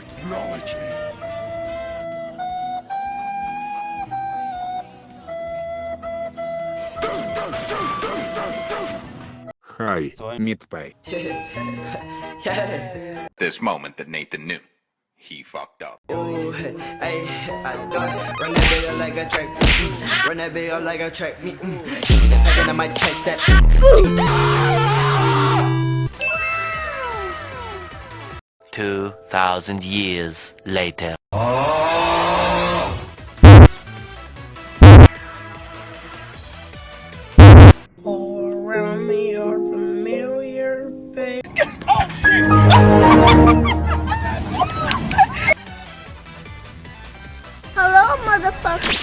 technology. Hi, so Midway. yeah. This moment that Nathan knew. He fucked up. Ooh, hey, hey, I thought Run that video like a track Run that video like a track me mm. Thinking I might take that ah, Two thousand years later. All around me are familiar faces. Hello, motherfucker.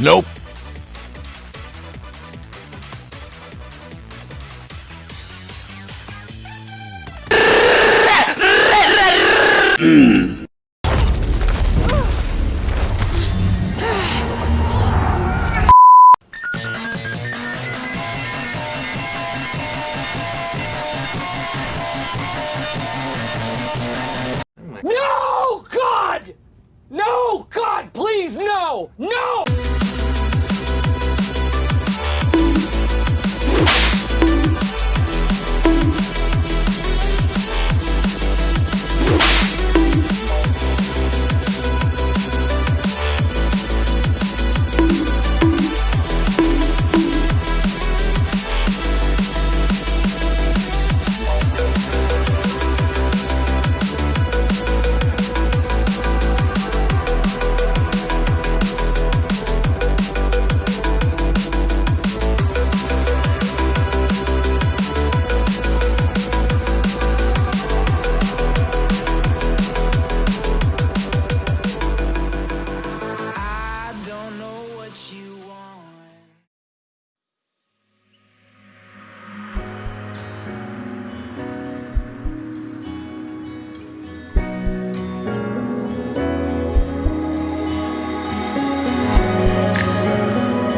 Nope. No, God! No, God, please, no! No!